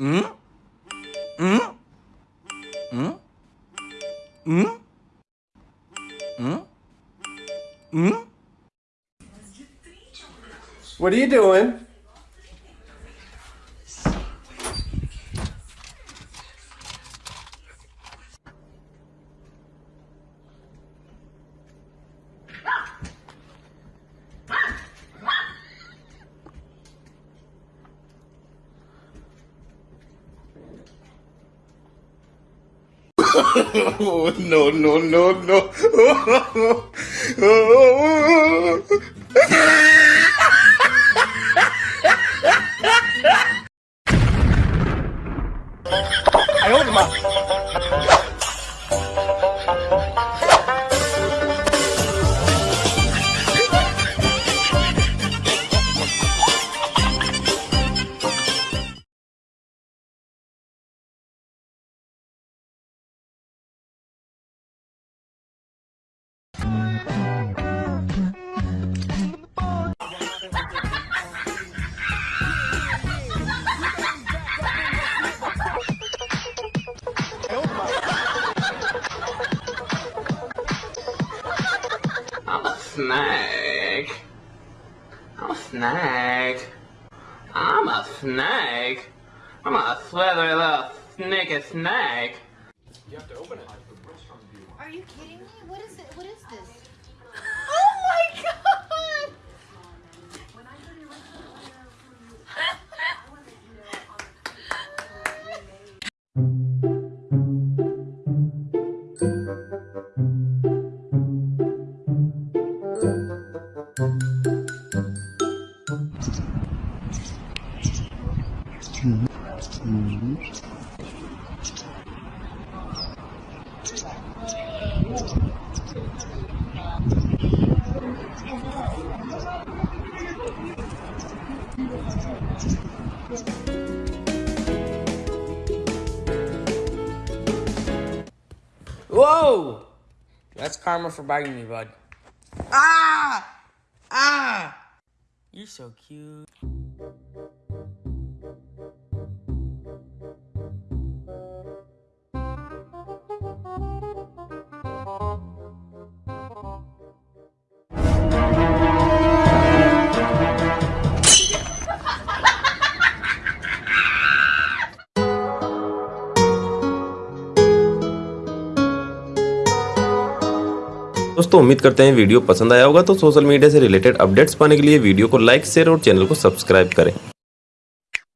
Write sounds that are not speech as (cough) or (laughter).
Mm? Mm? Mm? Mm? Mm? Mm? What are you doing? Oh, no, no, no, no. I'm a snake. I'm a snake. I'm a snake. I'm a slithery little sneaky snake. Are you kidding me? What is it? What is this? (laughs) Oh my god! (laughs) (laughs) Whoa! That's karma for biting me, bud. Ah! Ah! You're so cute. दोस्तों, उम्मीद करते हैं video पसंद आया होगा। तो social media से related updates पाने के लिए वीडियो को लाइक, शेयर और चैनल को सब्सक्राइब करें।